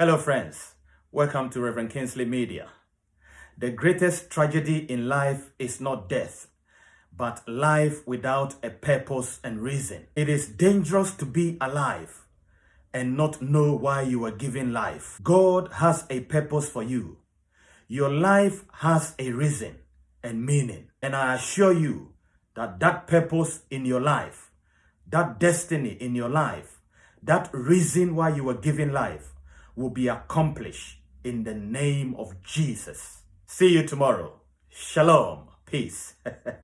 Hello, friends. Welcome to Reverend Kingsley Media. The greatest tragedy in life is not death, but life without a purpose and reason. It is dangerous to be alive and not know why you are given life. God has a purpose for you. Your life has a reason and meaning. And I assure you that that purpose in your life, that destiny in your life, that reason why you were given life will be accomplished in the name of Jesus. See you tomorrow. Shalom. Peace.